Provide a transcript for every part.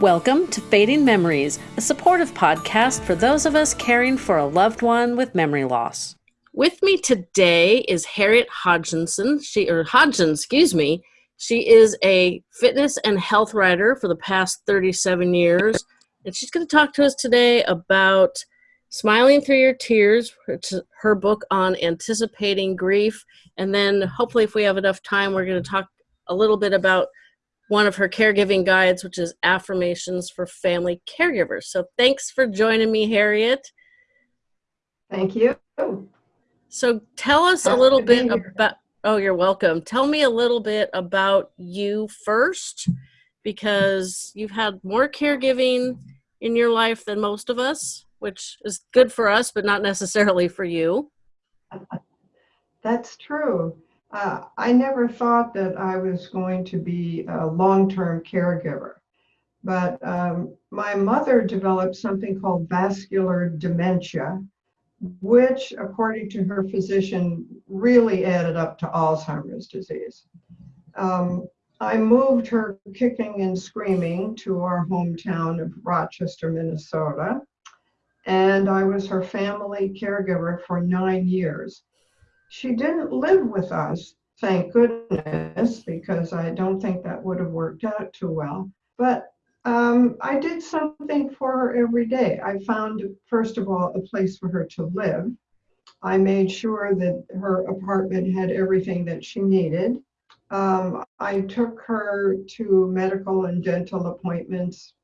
Welcome to Fading Memories, a supportive podcast for those of us caring for a loved one with memory loss. With me today is Harriet Hodgkinson. She or Hodgson, excuse me. She is a fitness and health writer for the past 37 years, and she's going to talk to us today about Smiling Through Your Tears, is her book on anticipating grief, and then hopefully if we have enough time, we're going to talk a little bit about one of her caregiving guides, which is affirmations for family caregivers. So thanks for joining me, Harriet. Thank you. So tell us a little bit about, oh, you're welcome. Tell me a little bit about you first, because you've had more caregiving in your life than most of us, which is good for us, but not necessarily for you. That's true. Uh, I never thought that I was going to be a long-term caregiver, but um, my mother developed something called vascular dementia, which, according to her physician, really added up to Alzheimer's disease. Um, I moved her kicking and screaming to our hometown of Rochester, Minnesota, and I was her family caregiver for nine years. She didn't live with us, thank goodness, because I don't think that would have worked out too well. But um, I did something for her every day. I found, first of all, a place for her to live. I made sure that her apartment had everything that she needed. Um, I took her to medical and dental appointments,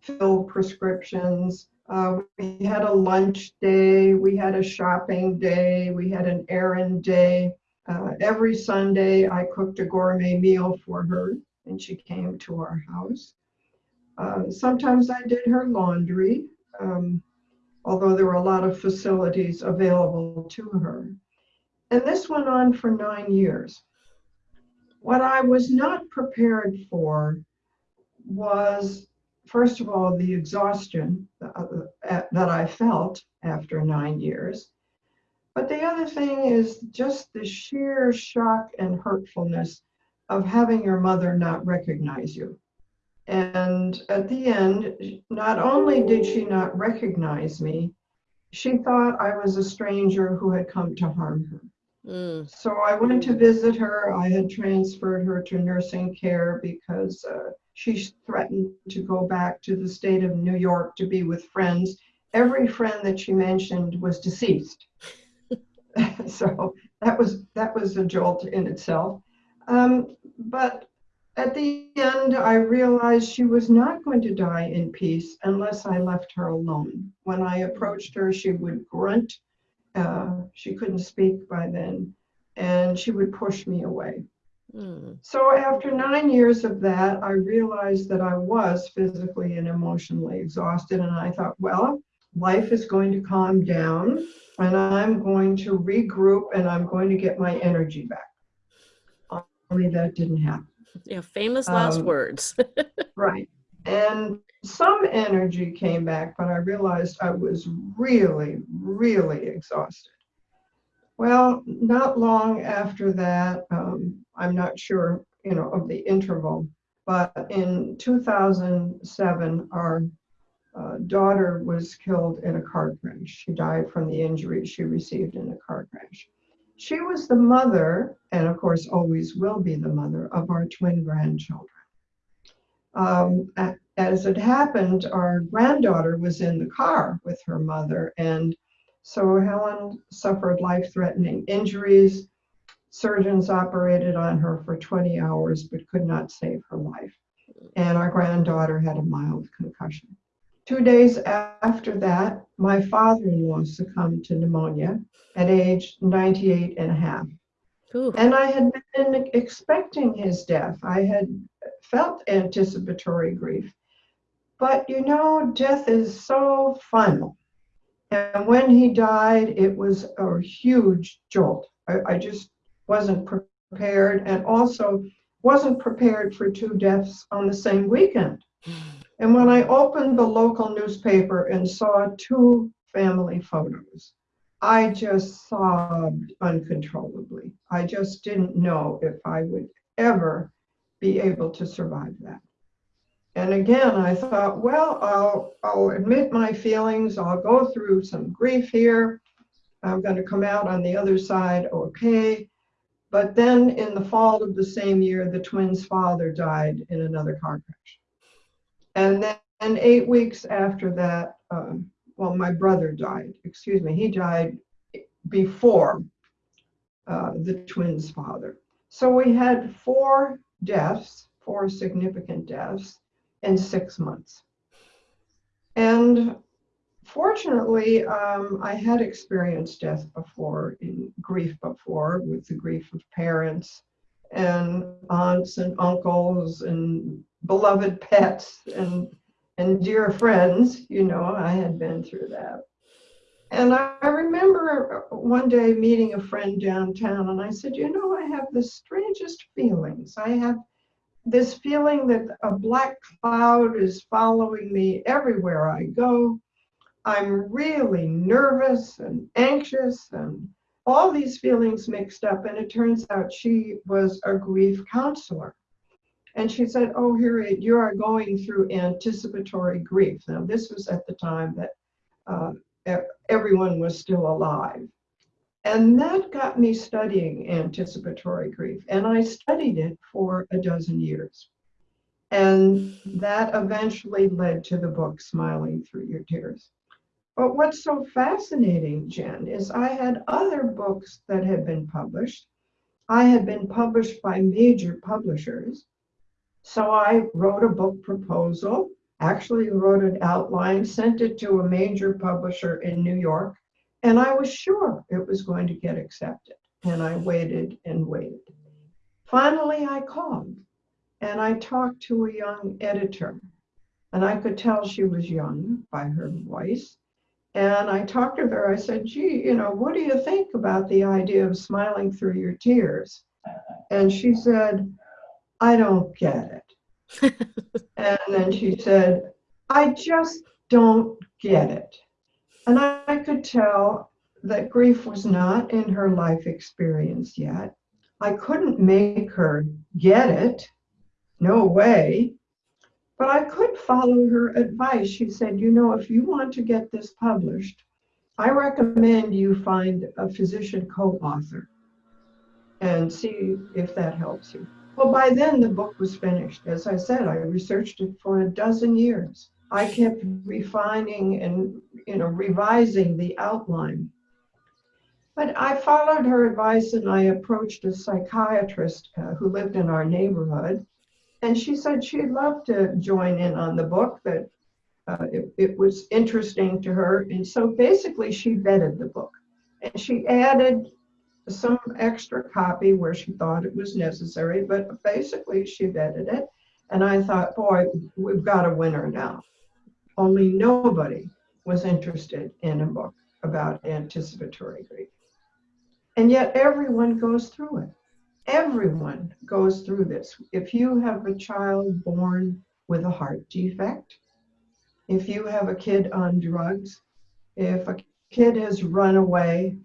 filled prescriptions, uh, we had a lunch day, we had a shopping day, we had an errand day. Uh, every Sunday, I cooked a gourmet meal for her, and she came to our house. Uh, sometimes I did her laundry, um, although there were a lot of facilities available to her. And this went on for nine years. What I was not prepared for was first of all, the exhaustion uh, that I felt after nine years. But the other thing is just the sheer shock and hurtfulness of having your mother not recognize you. And at the end, not only did she not recognize me, she thought I was a stranger who had come to harm her. Mm. So I went to visit her. I had transferred her to nursing care because uh, she threatened to go back to the state of New York to be with friends. Every friend that she mentioned was deceased. so that was that was a jolt in itself. Um, but at the end, I realized she was not going to die in peace unless I left her alone. When I approached her, she would grunt. Uh, she couldn't speak by then, and she would push me away. Hmm. So after nine years of that, I realized that I was physically and emotionally exhausted. And I thought, well, life is going to calm down and I'm going to regroup and I'm going to get my energy back. Only that didn't happen. Yeah, famous last um, words. right. And some energy came back, but I realized I was really, really exhausted. Well, not long after that, um, I'm not sure, you know, of the interval, but in 2007, our uh, daughter was killed in a car crash. She died from the injuries she received in a car crash. She was the mother, and of course always will be the mother, of our twin grandchildren. Um, as it happened, our granddaughter was in the car with her mother, and so Helen suffered life-threatening injuries. Surgeons operated on her for 20 hours but could not save her life. And our granddaughter had a mild concussion. Two days after that, my father-in-law succumbed to pneumonia at age 98 and a half. Ooh. And I had been expecting his death. I had felt anticipatory grief. But you know, death is so final. And when he died, it was a huge jolt. I, I just wasn't prepared and also wasn't prepared for two deaths on the same weekend. And when I opened the local newspaper and saw two family photos, I just sobbed uncontrollably. I just didn't know if I would ever be able to survive that. And again, I thought, well, I'll, I'll admit my feelings. I'll go through some grief here. I'm going to come out on the other side okay. But then in the fall of the same year, the twins' father died in another car crash. And then and eight weeks after that, um, well, my brother died. Excuse me, he died before uh, the twins' father. So we had four deaths, four significant deaths in six months. And fortunately, um, I had experienced death before, in grief before, with the grief of parents and aunts and uncles and beloved pets and and dear friends. You know, I had been through that. And I, remember one day meeting a friend downtown, and I said, You know, I have the strangest feelings. I have this feeling that a black cloud is following me everywhere I go. I'm really nervous and anxious and all these feelings mixed up. And it turns out she was a grief counselor. And she said, Oh, Harriet, you are going through anticipatory grief. Now, this was at the time that uh, everyone was still alive. And that got me studying anticipatory grief. And I studied it for a dozen years. And that eventually led to the book, Smiling Through Your Tears. But what's so fascinating, Jen, is I had other books that had been published. I had been published by major publishers. So I wrote a book proposal, actually wrote an outline, sent it to a major publisher in New York, and I was sure it was going to get accepted. And I waited and waited. Finally, I called and I talked to a young editor. And I could tell she was young by her voice. And I talked to her. I said, gee, you know, what do you think about the idea of smiling through your tears? And she said, I don't get it. And then she said, I just don't get it. And I, I could tell that grief was not in her life experience yet. I couldn't make her get it. No way. But I could follow her advice. She said, You know, if you want to get this published, I recommend you find a physician co author and see if that helps you. Well, by then the book was finished. As I said, I researched it for a dozen years. I kept refining and you know revising the outline. But I followed her advice and I approached a psychiatrist uh, who lived in our neighborhood and she said she'd love to join in on the book, that uh, it, it was interesting to her. And so basically, she vetted the book and she added some extra copy where she thought it was necessary, but basically, she vetted it. And I thought, boy, we've got a winner now. Only nobody was interested in a book about anticipatory grief. And yet, everyone goes through it everyone goes through this. If you have a child born with a heart defect, if you have a kid on drugs, if a kid has run away,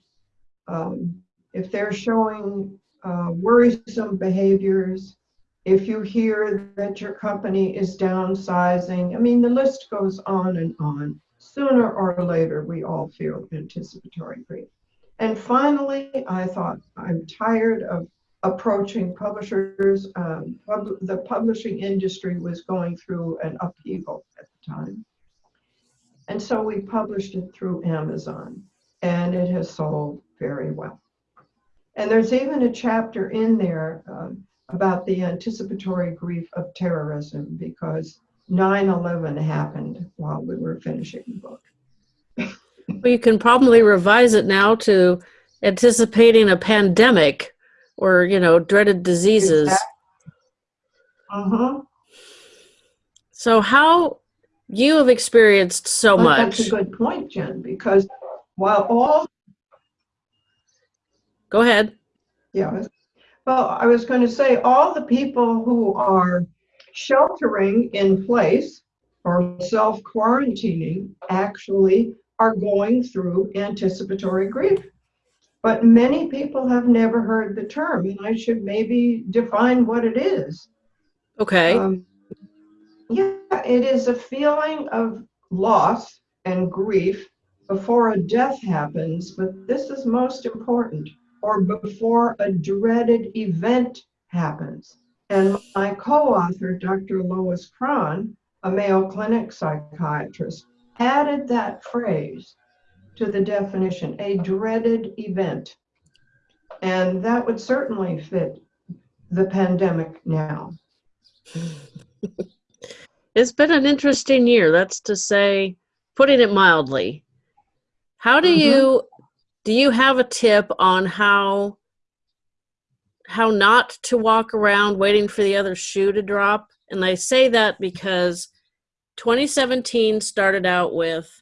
um, if they're showing uh, worrisome behaviors, if you hear that your company is downsizing, I mean, the list goes on and on. Sooner or later, we all feel anticipatory grief. And finally, I thought, I'm tired of approaching publishers. Um, pub the publishing industry was going through an upheaval at the time. And so we published it through Amazon, and it has sold very well. And there's even a chapter in there um, about the anticipatory grief of terrorism because 9 11 happened while we were finishing the book. well, you can probably revise it now to anticipating a pandemic or you know dreaded diseases. Uh-huh. So how you have experienced so well, much that's a good point jen because while all go ahead yeah well i was going to say all the people who are sheltering in place or self quarantining actually are going through anticipatory grief but many people have never heard the term, and I should maybe define what it is. Okay. Um, Yeah, it is a feeling of loss and grief before a death happens, but this is most important, or before a dreaded event happens. And my co author, Dr. Lois Krahn, a Mayo Clinic psychiatrist, added that phrase to the definition a dreaded event. And that would certainly fit the pandemic now. it's been an interesting year, that's to say, putting it mildly. How do mm-hmm. you do you have a tip on how how not to walk around waiting for the other shoe to drop? And I say that because 2017 started out with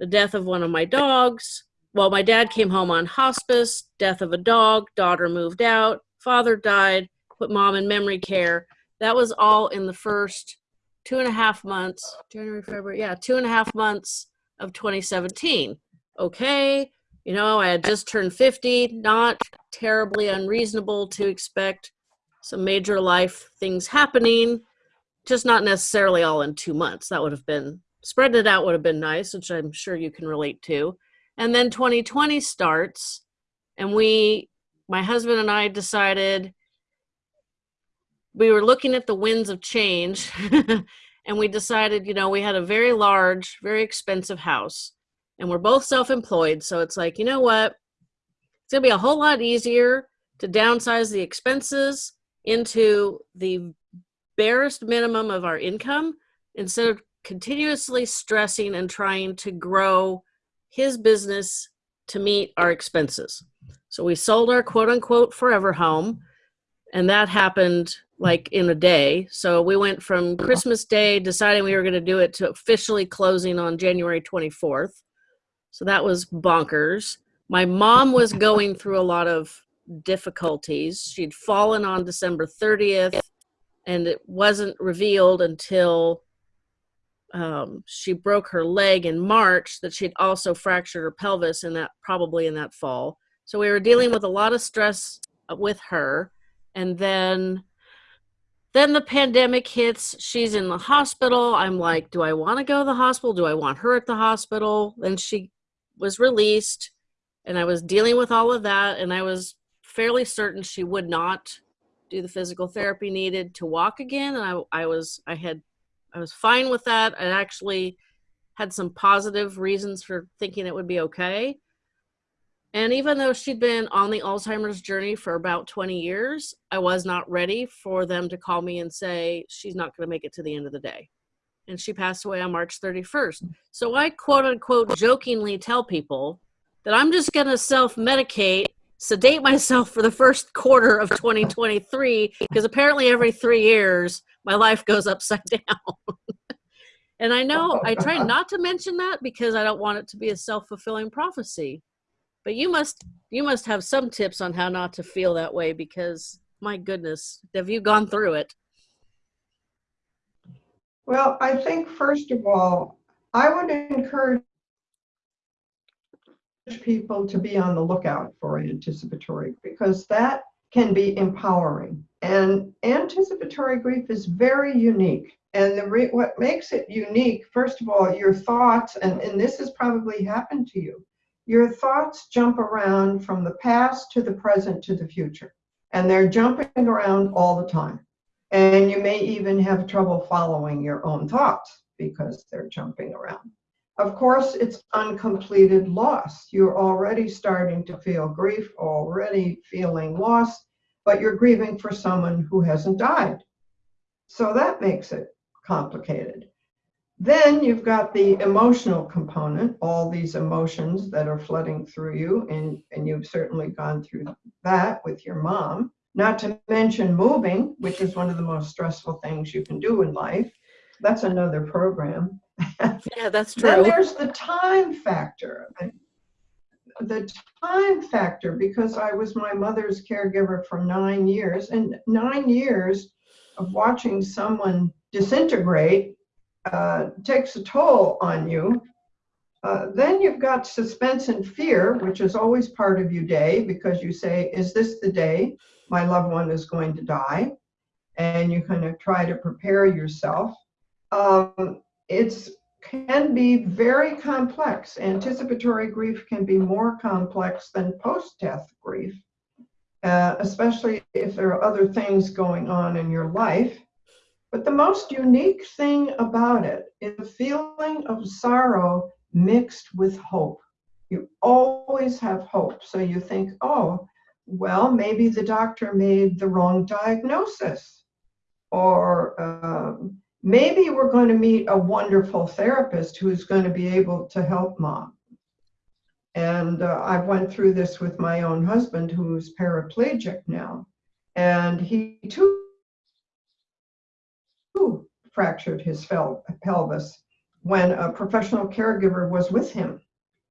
the death of one of my dogs. Well, my dad came home on hospice, death of a dog, daughter moved out, father died, put mom in memory care. That was all in the first two and a half months, January, February, yeah, two and a half months of 2017. Okay, you know, I had just turned 50, not terribly unreasonable to expect some major life things happening, just not necessarily all in two months. That would have been, spread it out would have been nice, which I'm sure you can relate to. And then 2020 starts, and we, my husband and I decided we were looking at the winds of change and we decided, you know, we had a very large, very expensive house and we're both self-employed. So it's like, you know what? It's gonna be a whole lot easier to downsize the expenses into the barest minimum of our income instead of continuously stressing and trying to grow his business to meet our expenses. So we sold our quote unquote forever home and that happened like in a day. So we went from Christmas Day deciding we were going to do it to officially closing on January 24th. So that was bonkers. My mom was going through a lot of difficulties. She'd fallen on December 30th and it wasn't revealed until um, she broke her leg in March that she'd also fractured her pelvis in that probably in that fall. So we were dealing with a lot of stress with her and then then the pandemic hits she's in the hospital i'm like do i want to go to the hospital do i want her at the hospital then she was released and i was dealing with all of that and i was fairly certain she would not do the physical therapy needed to walk again and i, I was i had i was fine with that i actually had some positive reasons for thinking it would be okay and even though she'd been on the Alzheimer's journey for about 20 years, I was not ready for them to call me and say, she's not going to make it to the end of the day. And she passed away on March 31st. So I quote unquote jokingly tell people that I'm just going to self medicate, sedate myself for the first quarter of 2023, because apparently every three years my life goes upside down. and I know I try not to mention that because I don't want it to be a self fulfilling prophecy but you must you must have some tips on how not to feel that way because my goodness have you gone through it well i think first of all i would encourage people to be on the lookout for anticipatory because that can be empowering. And anticipatory grief is very unique. And the what makes it unique first of all your thoughts and, and this has probably happened to you your thoughts jump around from the past to the present to the future, and they're jumping around all the time. And you may even have trouble following your own thoughts because they're jumping around. Of course, it's uncompleted loss. You're already starting to feel grief, already feeling loss, but you're grieving for someone who hasn't died. So that makes it complicated. Then you've got the emotional component, all these emotions that are flooding through you, and, and you've certainly gone through that with your mom. Not to mention moving, which is one of the most stressful things you can do in life. That's another program. Yeah, that's true. then there's the time factor. The time factor, because I was my mother's caregiver for nine years, and nine years of watching someone disintegrate uh, takes a toll on you. Uh, then you've got suspense and fear, which is always part of your day because you say, Is this the day my loved one is going to die? And you kind of try to prepare yourself. um, it's can be very complex. Anticipatory grief can be more complex than post-death grief, uh, especially if there are other things going on in your life. But the most unique thing about it is the feeling of sorrow mixed with hope. You always have hope. So you think, oh, well, maybe the doctor made the wrong diagnosis. Or um, maybe we're going to meet a wonderful therapist who's going to be able to help mom. And uh, I went through this with my own husband, who's paraplegic now. And he too fractured his pelvis when a professional caregiver was with him.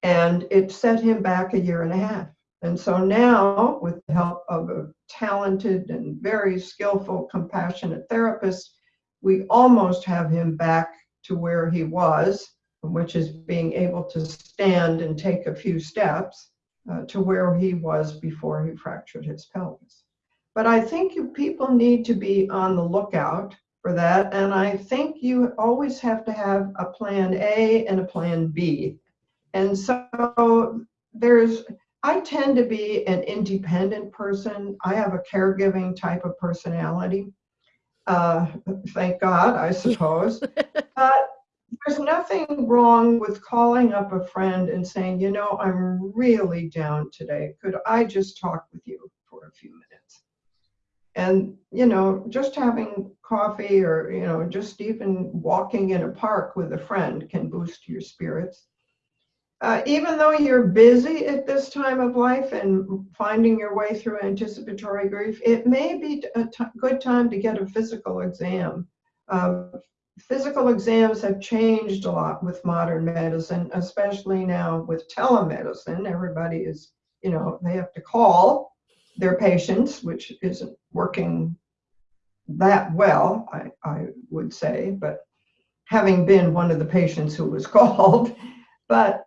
And it set him back a year and a half. And so now, with the help of a talented and very skillful, compassionate therapist, we almost have him back to where he was, which is being able to stand and take a few steps uh, to where he was before he fractured his pelvis. But I think you people need to be on the lookout for that. And I think you always have to have a plan A and a plan B. And so there's, I tend to be an independent person. I have a caregiving type of personality. Uh, thank God, I suppose. but there's nothing wrong with calling up a friend and saying, you know, I'm really down today. Could I just talk with you for a few minutes? and you know just having coffee or you know just even walking in a park with a friend can boost your spirits uh, even though you're busy at this time of life and finding your way through anticipatory grief it may be a good time to get a physical exam. Uh, physical exams have changed a lot with modern medicine especially now with telemedicine. Everybody is you know they have to call their patients, which isn't working that well, I, I would say, but having been one of the patients who was called, but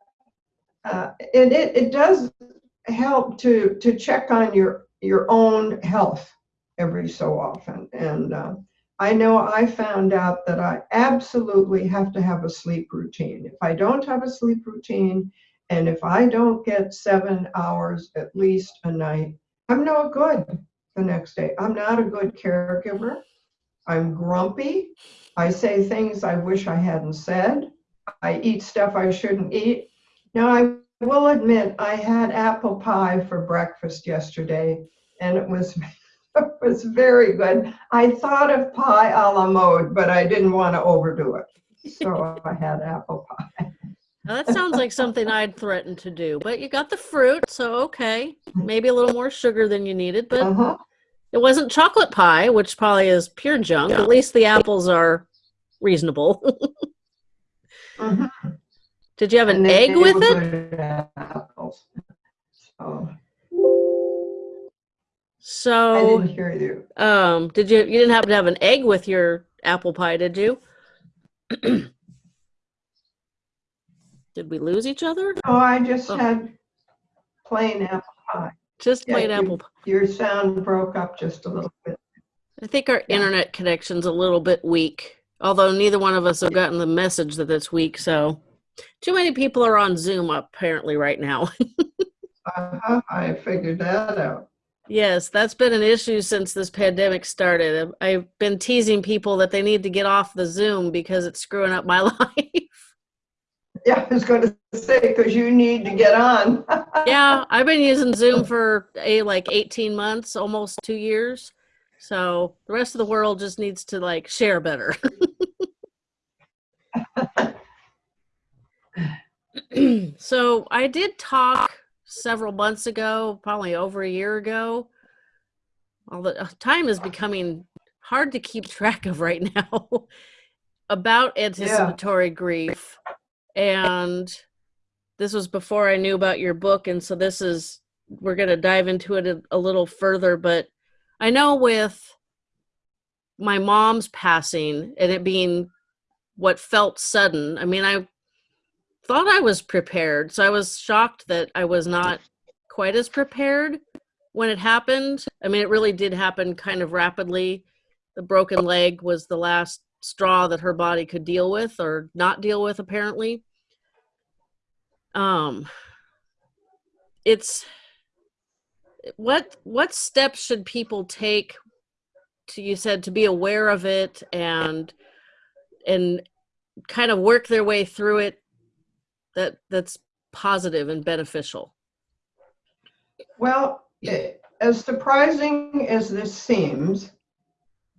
uh, it, it, it does help to, to check on your, your own health every so often. And uh, I know I found out that I absolutely have to have a sleep routine. If I don't have a sleep routine, and if I don't get seven hours at least a night, I'm no good the next day. I'm not a good caregiver. I'm grumpy. I say things I wish I hadn't said. I eat stuff I shouldn't eat. Now, I will admit I had apple pie for breakfast yesterday, and it was it was very good. I thought of pie a la mode, but I didn't want to overdo it, so I had apple pie. Now, that sounds like something I'd threaten to do, but you got the fruit, so okay. Maybe a little more sugar than you needed, but uh-huh. it wasn't chocolate pie, which probably is pure junk. Yeah. At least the apples are reasonable. uh-huh. Did you have an egg with it? Apples. So. So I didn't hear you. Um, did you you didn't happen to have an egg with your apple pie, did you? Did we lose each other? Oh, I just oh. had plain apple pie. Just yeah, plain apple pie. Your sound broke up just a little bit. I think our yeah. internet connection's a little bit weak, although neither one of us have gotten the message that it's weak. So, too many people are on Zoom apparently right now. uh-huh, I figured that out. Yes, that's been an issue since this pandemic started. I've been teasing people that they need to get off the Zoom because it's screwing up my life. Yeah, I was going to say because you need to get on. yeah, I've been using Zoom for a like 18 months, almost two years. So the rest of the world just needs to like share better. so I did talk several months ago, probably over a year ago. All the uh, time is becoming hard to keep track of right now about anticipatory yeah. grief and this was before I knew about your book, and so this is we're going to dive into it a, a little further. But I know with my mom's passing and it being what felt sudden, I mean, I thought I was prepared, so I was shocked that I was not quite as prepared when it happened. I mean, it really did happen kind of rapidly. The broken leg was the last straw that her body could deal with or not deal with apparently um it's what what steps should people take to you said to be aware of it and and kind of work their way through it that that's positive and beneficial? Well as surprising as this seems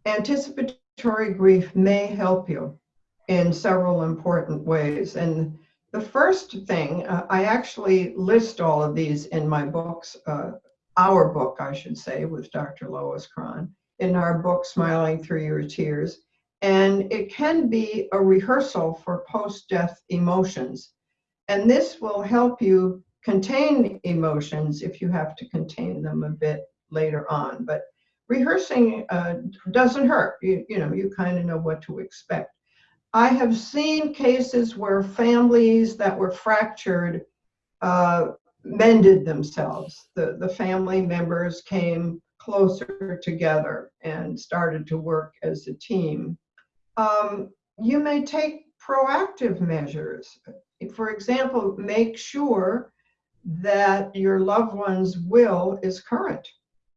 anticipatory grief may help you in several important ways. And the first thing uh, i actually list all of these in my books uh, our book i should say with dr lois Krahn in our book smiling through your tears. And it can be a rehearsal for post-death emotions. And this will help you contain emotions if you have to contain them a bit later on. But rehearsing uh, doesn't hurt. You, you know, you kind of know what to expect. I have seen cases where families that were fractured uh, mended themselves. The, the family members came closer together and started to work as a team um, you may take proactive measures. For example, make sure that your loved one's will is current.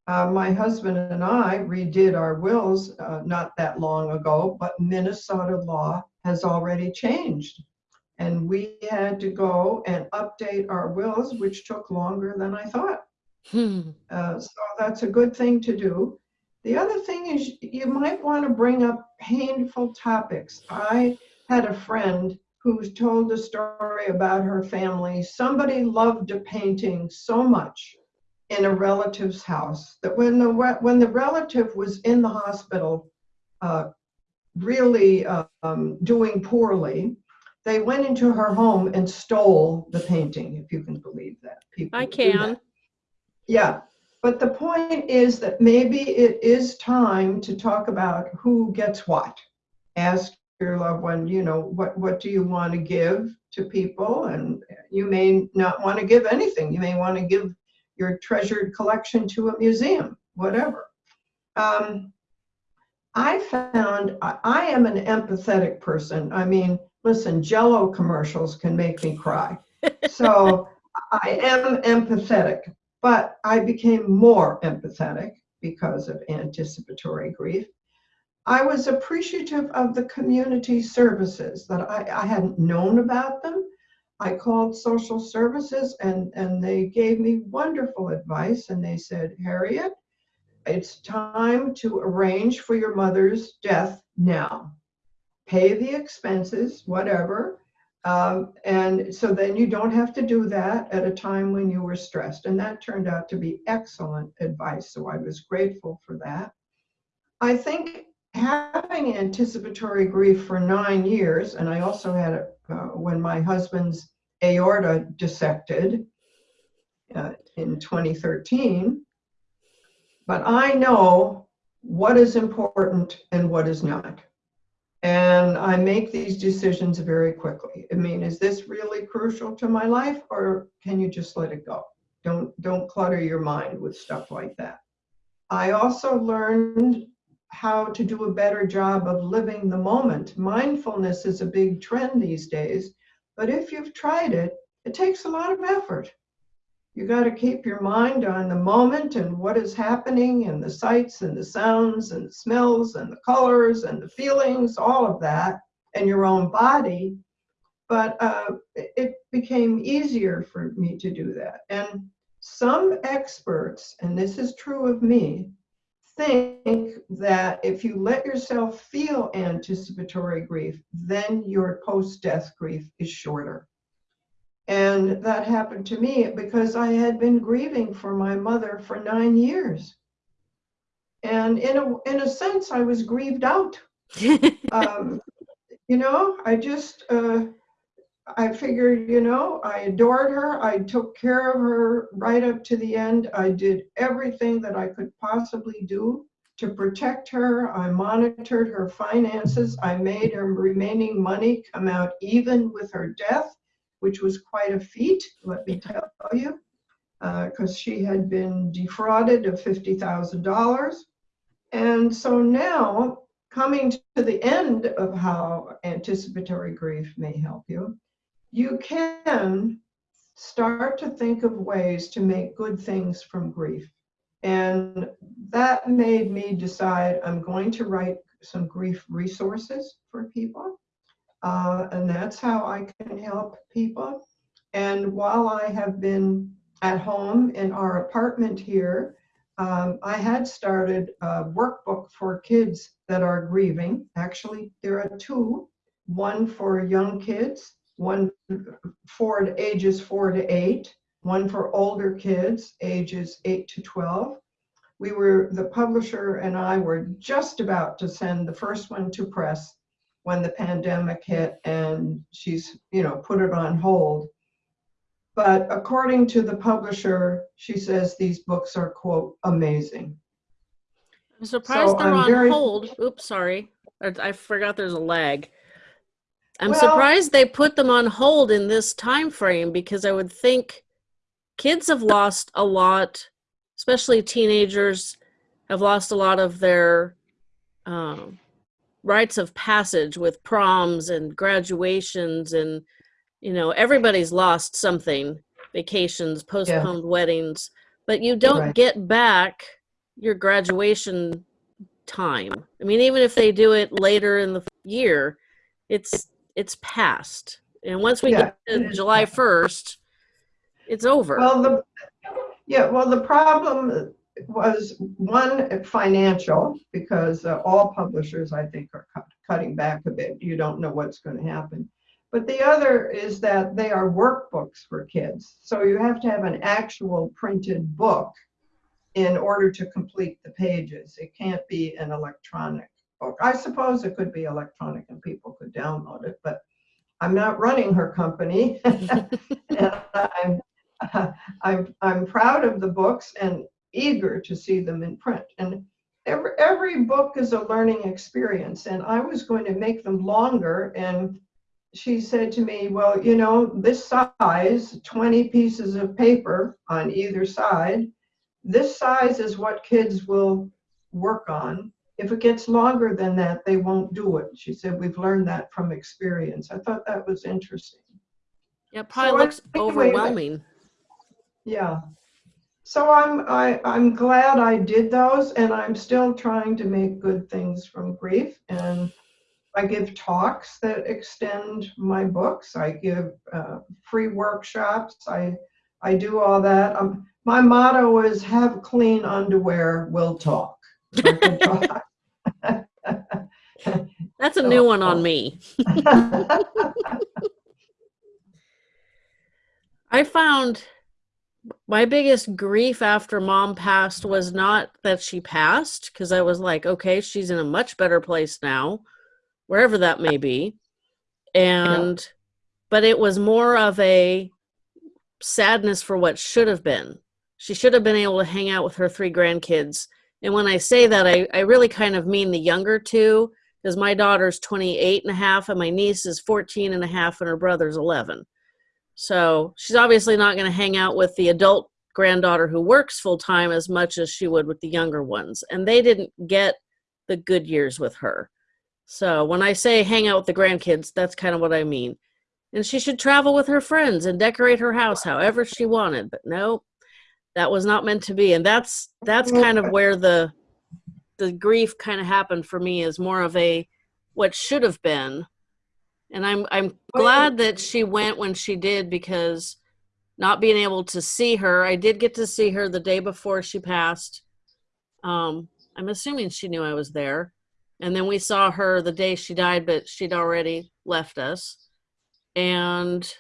Uh, my husband and I redid our wills uh, not that long ago, but Minnesota law has already changed. And we had to go and update our wills, which took longer than I thought. Hmm. Uh, so that's a good thing to do. The other thing is you might want to bring up painful topics. I had a friend who told a story about her family. Somebody loved a painting so much in a relative's house that when the when the relative was in the hospital, uh, really um, doing poorly, they went into her home and stole the painting. If you can believe that, people. I can. Yeah, but the point is that maybe it is time to talk about who gets what. Ask your loved one, you know, what, what do you want to give to people? And you may not want to give anything. You may want to give your treasured collection to a museum, whatever. Um, I found I, I am an empathetic person. I mean, listen, Jello commercials can make me cry. So I am empathetic. But I became more empathetic because of anticipatory grief. I was appreciative of the community services that I, I hadn't known about them. I called social services and, and they gave me wonderful advice. And they said, Harriet, it's time to arrange for your mother's death now. Pay the expenses, whatever, um, and so then you don't have to do that at a time when you were stressed. And that turned out to be excellent advice. So I was grateful for that. I think having anticipatory grief for nine years, and I also had it uh, when my husband's aorta dissected uh, in 2013. But I know what is important and what is not and I make these decisions very quickly. I mean, is this really crucial to my life or can you just let it go? Don't don't clutter your mind with stuff like that. I also learned how to do a better job of living the moment. Mindfulness is a big trend these days, but if you've tried it, it takes a lot of effort you got to keep your mind on the moment and what is happening and the sights and the sounds and the smells and the colors and the feelings, all of that, and your own body. But uh, it became easier for me to do that. And some experts, and this is true of me, think that if you let yourself feel anticipatory grief, then your post death grief is shorter. And that happened to me because I had been grieving for my mother for nine years. And in a, in a sense, I was grieved out. um, you know, I just, uh, I figured, you know, I adored her. I took care of her right up to the end. I did everything that I could possibly do to protect her. I monitored her finances. I made her remaining money come out even with her death which was quite a feat, let me tell you, because uh, she had been defrauded of $50,000. And so now coming to the end of how anticipatory grief may help you, you can start to think of ways to make good things from grief. And that made me decide I'm going to write some grief resources for people. Uh, and that's how I can help people. And while I have been at home in our apartment here, um, I had started a workbook for kids that are grieving. Actually, there are two one for young kids, one for ages four to eight, one for older kids, ages eight to 12. We were, the publisher and I were just about to send the first one to press when the pandemic hit and she's, you know, put it on hold. But according to the publisher, she says these books are, quote, amazing. I'm surprised so they're I'm on hold. Oops, sorry. I forgot there's a lag. I'm well, surprised they put them on hold in this time frame because I would think kids have lost a lot, especially teenagers have lost a lot of their um, rites of passage with proms and graduations and you know everybody's lost something vacations postponed yeah. weddings but you don't right. get back your graduation time i mean even if they do it later in the year it's it's past and once we yeah. get to july 1st it's over well the yeah well the problem was one financial because uh, all publishers i think are cut, cutting back a bit you don't know what's going to happen but the other is that they are workbooks for kids. So you have to have an actual printed book in order to complete the pages. It can't be an electronic book. I suppose it could be electronic and people could download it, but I'm not running her company. and I'm, I'm, I'm proud of the books and eager to see them in print. And every, every book is a learning experience. And I was going to make them longer and she said to me, Well, you know, this size, 20 pieces of paper on either side, this size is what kids will work on. If it gets longer than that, they won't do it. She said, We've learned that from experience. I thought that was interesting. Yeah, probably so looks overwhelming. Yeah. So I'm I, I'm glad I did those and I'm still trying to make good things from grief and I give talks that extend my books. I give uh, free workshops. I I do all that. Um, my motto is "Have clean underwear. We'll talk." That's a new one on oh. me. I found my biggest grief after mom passed was not that she passed because I was like, okay, she's in a much better place now wherever that may be. And, yeah. but it was more of a sadness for what should have been. She should have been able to hang out with her three grandkids. And when I say that, I, I really kind of mean the younger two, because my daughter's 28 and a half and my niece is 14 and a half and her brother's 11. So she's obviously not going to hang out with the adult granddaughter who works full time as much as she would with the younger ones. And they didn't get the good years with her. So when I say hang out with the grandkids, that's kind of what I mean. And she should travel with her friends and decorate her house however she wanted. But no, that was not meant to be. And that's that's kind of where the the grief kind of happened for me is more of a what should have been. And I'm I'm glad that she went when she did because not being able to see her, I did get to see her the day before she passed. Um, I'm assuming she knew I was there and then we saw her the day she died but she'd already left us and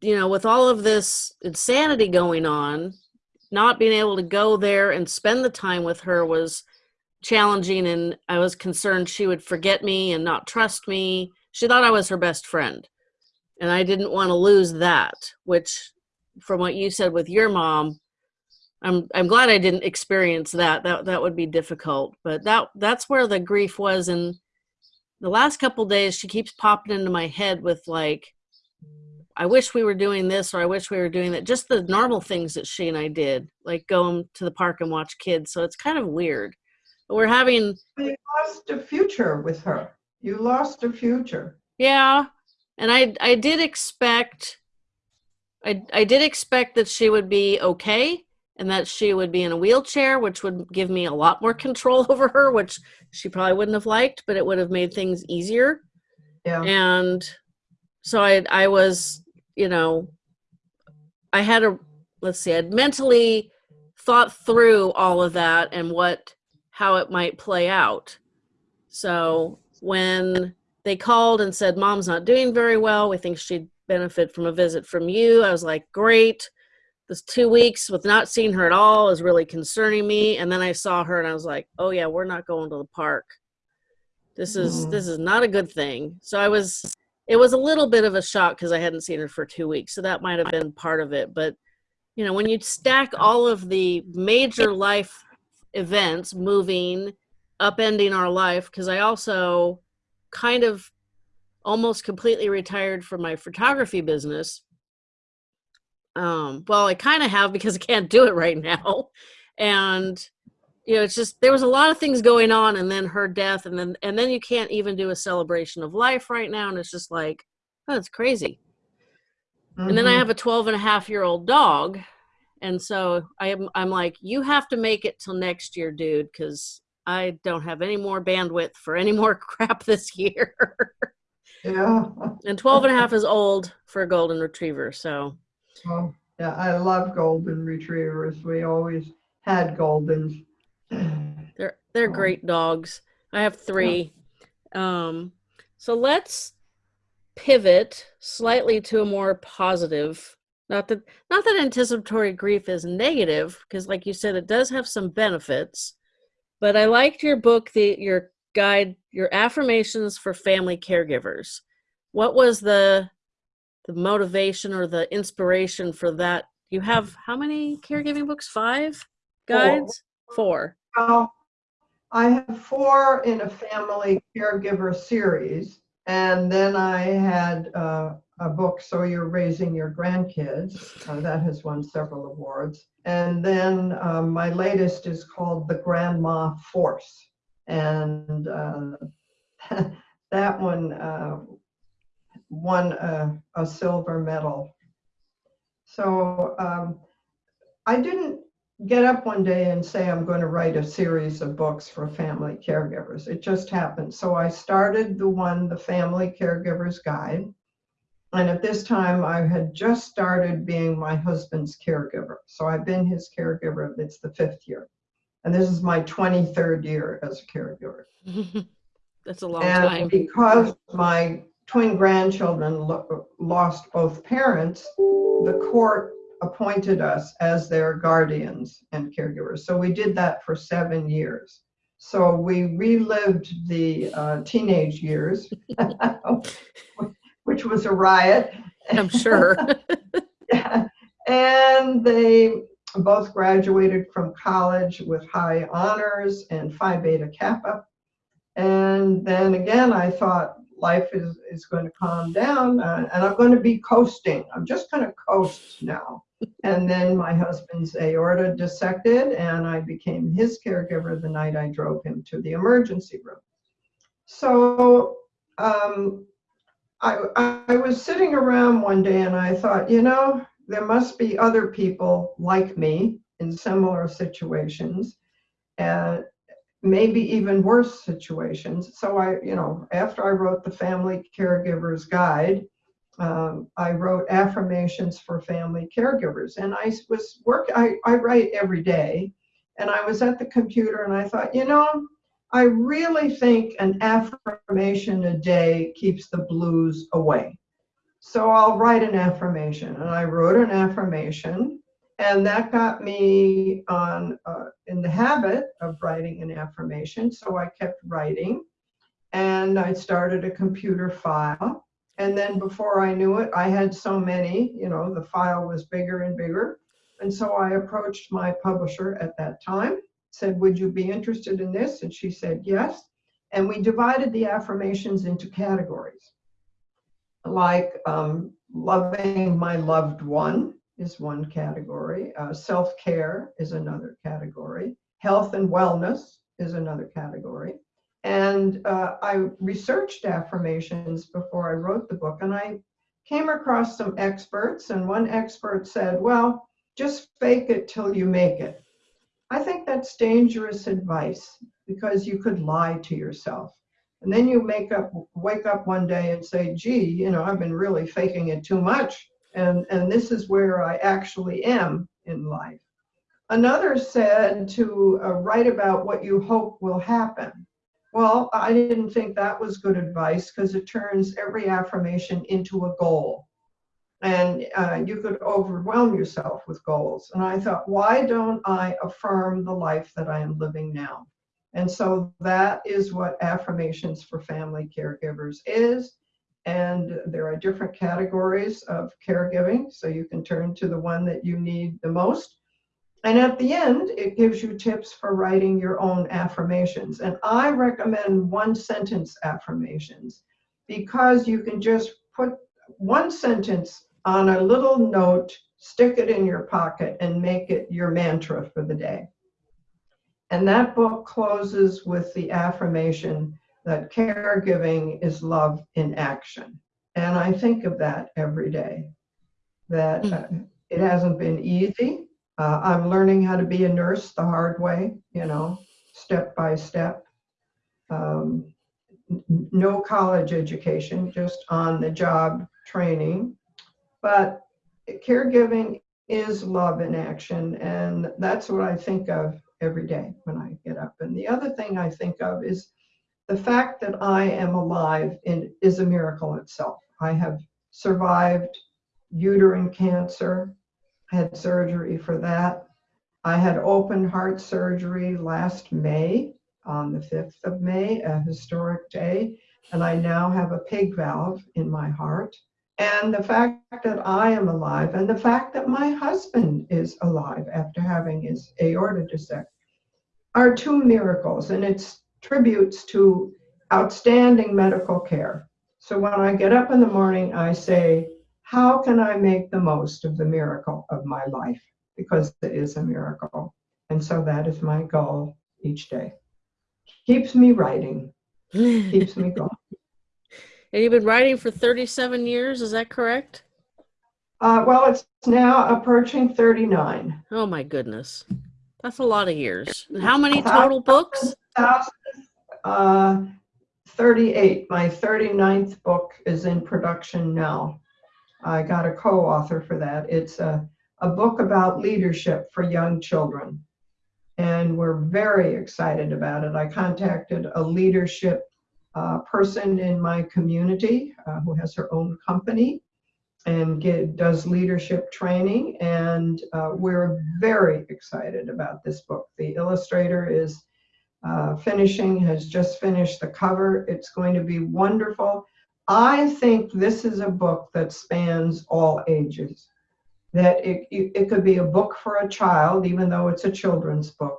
you know with all of this insanity going on not being able to go there and spend the time with her was challenging and i was concerned she would forget me and not trust me she thought i was her best friend and i didn't want to lose that which from what you said with your mom I'm I'm glad I didn't experience that. That that would be difficult. But that that's where the grief was and the last couple days she keeps popping into my head with like I wish we were doing this or I wish we were doing that. Just the normal things that she and I did, like going to the park and watch kids. So it's kind of weird. But we're having. You lost a future with her. You lost a future. Yeah, and I I did expect. I I did expect that she would be okay and that she would be in a wheelchair, which would give me a lot more control over her, which she probably wouldn't have liked, but it would have made things easier. Yeah. And so I I was, you know, I had a let's see, I'd mentally thought through all of that and what how it might play out. So when they called and said mom's not doing very well, we think she'd benefit from a visit from you. I was like, great this two weeks with not seeing her at all is really concerning me. And then I saw her and I was like, oh yeah, we're not going to the park. This is mm. this is not a good thing. So I was it was a little bit of a shock because I hadn't seen her for two weeks. So that might have been part of it. But you know, when you stack all of the major life events, moving, upending our life, because I also kind of almost completely retired from my photography business um, well, I kind of have because I can't do it right now. And you know, it's just there was a lot of things going on and then her death and then and then you can't even do a celebration of life right now and it's just like, oh, it's crazy. Mm-hmm. And then I mm-hmm. have a 12 and a half year old dog. And so I am I'm like, you have to make it till next year, dude, because I don't have any more bandwidth for any more crap this year. yeah. And 12 and a half is old for a golden retriever, so Oh, yeah, I love golden retrievers. We always had goldens. They're they're oh. great dogs. I have three. Um, so let's pivot slightly to a more positive. Not that not that anticipatory grief is negative, because like you said, it does have some benefits. But I liked your book, the your guide, your affirmations for family caregivers. What was the the motivation or the inspiration for that you have how many caregiving books five guides four, four. Well, i have four in a family caregiver series and then i had uh, a book so you're raising your grandkids. Uh, that has won several awards. And then um, my latest is called the grandma force. And uh, that one uh, won a, a silver medal. So um, I didn't get up one day and say I'm going to write a series of books for family caregivers. It just happened. So I started the one, The Family Caregiver's Guide. And at this time, I had just started being my husband's caregiver. So I've been his caregiver, it's the fifth year. And this is my 23rd year as a caregiver. That's a long and time. Because my twin grandchildren lo- lost both parents, the court appointed us as their guardians and caregivers. So we did that for seven years. So we relived the uh, teenage years, which was a riot. I'm sure. yeah. And they both graduated from college with high honors and Phi Beta Kappa. And then again, I thought, life is, is going to calm down uh, and I'm going to be coasting. I'm just going to coast now. and then my husband's aorta dissected and I became his caregiver the night I drove him to the emergency room. So um, I, I was sitting around one day and I thought, you know, there must be other people like me in similar situations. And maybe even worse situations. So I, you know, after I wrote the Family Caregiver's Guide, um, I wrote affirmations for family caregivers, and I was work. I, I write every day, and I was at the computer, and I thought, you know, I really think an affirmation a day keeps the blues away. So I'll write an affirmation, and I wrote an affirmation and that got me on uh, in the habit of writing an affirmation. So I kept writing and I started a computer file. And then before I knew it, I had so many, you know, the file was bigger and bigger. And so I approached my publisher at that time, said, Would you be interested in this? And she said, Yes. And we divided the affirmations into categories like um, loving my loved one, is one category. Uh, Self care is another category. Health and wellness is another category. And uh, I researched affirmations before I wrote the book, and I came across some experts, and one expert said, Well, just fake it till you make it. I think that's dangerous advice because you could lie to yourself. And then you make up, wake up one day and say, gee, you know, I've been really faking it too much. And, and this is where I actually am in life. Another said to uh, write about what you hope will happen. Well, I didn't think that was good advice because it turns every affirmation into a goal. And uh, you could overwhelm yourself with goals. And I thought, why don't I affirm the life that I am living now? And so that is what affirmations for family caregivers is. And there are different categories of caregiving. So you can turn to the one that you need the most. And at the end, it gives you tips for writing your own affirmations. And I recommend one sentence affirmations because you can just put one sentence on a little note, stick it in your pocket, and make it your mantra for the day. And that book closes with the affirmation that caregiving is love in action. And I think of that every day, that uh, it hasn't been easy. Uh, I'm learning how to be a nurse the hard way, you know, step by step. Um, no college education, just on the job training. But caregiving is love in action, and that's what I think of every day when I get up. And the other thing I think of is the fact that I am alive in, is a miracle itself. I have survived uterine cancer, had surgery for that. I had open heart surgery last May, on the 5th of May, a historic day, and I now have a pig valve in my heart. And the fact that I am alive and the fact that my husband is alive after having his aorta dissected are two miracles, and it's tributes to outstanding medical care. So when I get up in the morning, I say, How can I make the most of the miracle of my life? Because it is a miracle. And so that is my goal each day. Keeps me writing, keeps me going. And you've been writing for 37 years, is that correct? Uh, well, it's now approaching 39. Oh my goodness. That's a lot of years. How many total books? Uh, 38. My 39th book is in production now. I got a co-author for that. It's a, a book about leadership for young children. And we're very excited about it. I contacted a leadership uh, person in my community uh, who has her own company and get, does leadership training. And uh, we're very excited about this book. The illustrator is uh, finishing, has just finished the cover. It's going to be wonderful. I think this is a book that spans all ages. That it, it, it could be a book for a child, even though it's a children's book.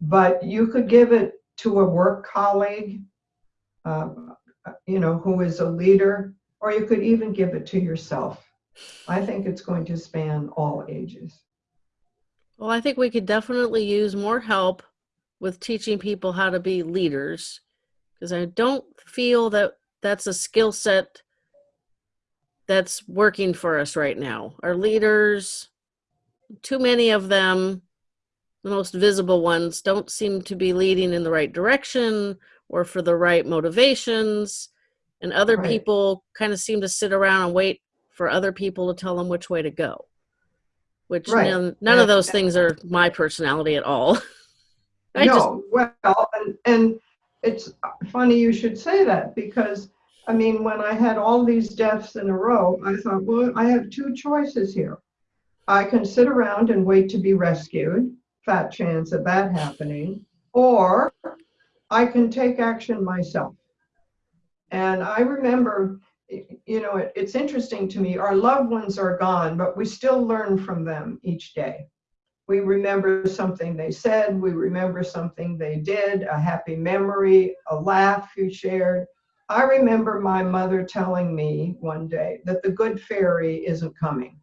But you could give it to a work colleague um, you know, who is a leader, or you could even give it to yourself. I think it's going to span all ages. Well, I think we could definitely use more help with teaching people how to be leaders because I don't feel that that's a skill set that's working for us right now. Our leaders, too many of them, the most visible ones, don't seem to be leading in the right direction or for the right motivations and other right. people kind of seem to sit around and wait for other people to tell them which way to go which right. none, none of those things are my personality at all I no just, well and, and it's funny you should say that because i mean when i had all these deaths in a row i thought well i have two choices here i can sit around and wait to be rescued fat chance of that happening or I can take action myself. And I remember, you know, it, it's interesting to me, our loved ones are gone, but we still learn from them each day. We remember something they said, we remember something they did, a happy memory, a laugh you shared. I remember my mother telling me one day that the good fairy isn't coming.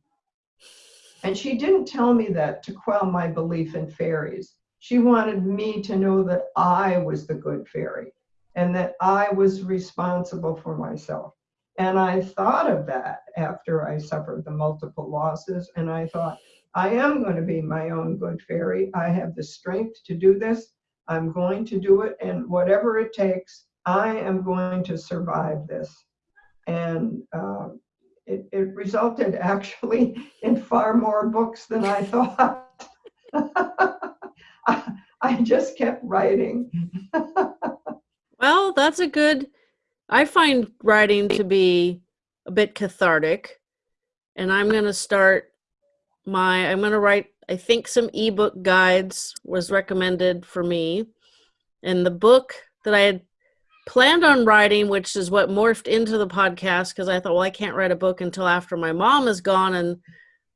And she didn't tell me that to quell my belief in fairies. She wanted me to know that I was the good fairy and that I was responsible for myself. And I thought of that after I suffered the multiple losses. And I thought, I am going to be my own good fairy. I have the strength to do this. I'm going to do it. And whatever it takes, I am going to survive this. And uh, it, it resulted actually in far more books than I thought. I, I just kept writing. well, that's a good I find writing to be a bit cathartic, and I'm going to start my, I'm going to write, I think some ebook guides was recommended for me. And the book that I had planned on writing, which is what morphed into the podcast, because I thought, well, I can't write a book until after my mom is gone. And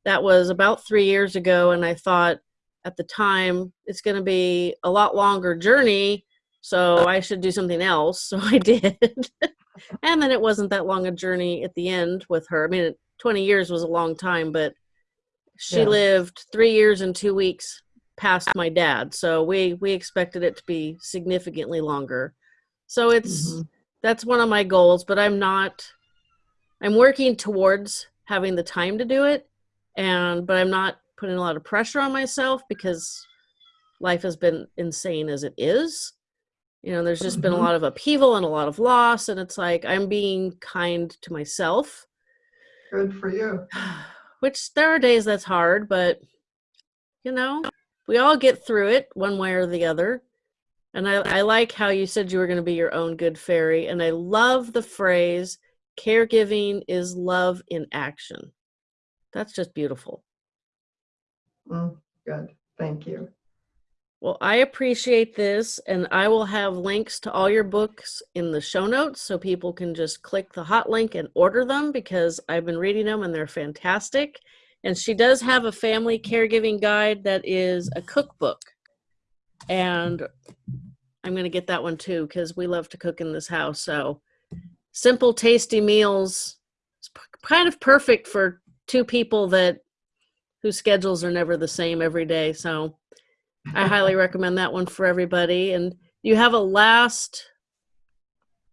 that was about three years ago. And I thought at the time, it's going to be a lot longer journey so I should do something else. So I did. and then it wasn't that long a journey at the end with her. I mean, 20 years was a long time, but she yeah. lived three years and two weeks past my dad. So we, we expected it to be significantly longer. So it's, mm-hmm. that's one of my goals, but I'm not, I'm working towards having the time to do it. And, but I'm not putting a lot of pressure on myself because life has been insane as it is you know there's just mm-hmm. been a mm-hmm. lot of upheaval and a lot of loss and it's like i'm being kind to myself good for you which there are days that's hard but you know we all get through it one way or the other. And i, I like how you said you were going to be your own good fairy and i love the phrase caregiving is love in action. That's just beautiful. Mm, good. Thank you well, I appreciate this, and I will have links to all your books in the show notes so people can just click the hot link and order them because I've been reading them and they're fantastic. And she does have a family caregiving guide that is a cookbook. And I'm going to get that one too because we love to cook in this house. So, simple, tasty meals is kind of perfect for two people that whose schedules are never the same every day. So, I highly recommend that one for everybody. And you have a last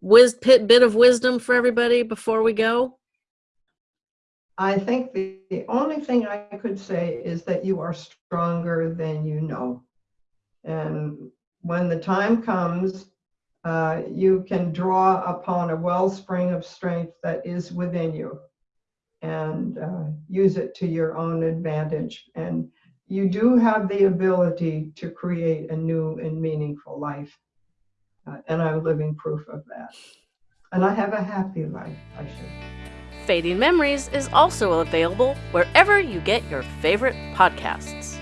whiz, pit, bit of wisdom for everybody before we go? I think the, the only thing I could say is that you are stronger than you know. And when the time comes, uh, you can draw upon a wellspring of strength that is within you and uh, use it to your own advantage. And you do have the ability to create a new and meaningful life. Uh, and I'm living proof of that. And I have a happy life, I should. Fading Memories is also available wherever you get your favorite podcasts.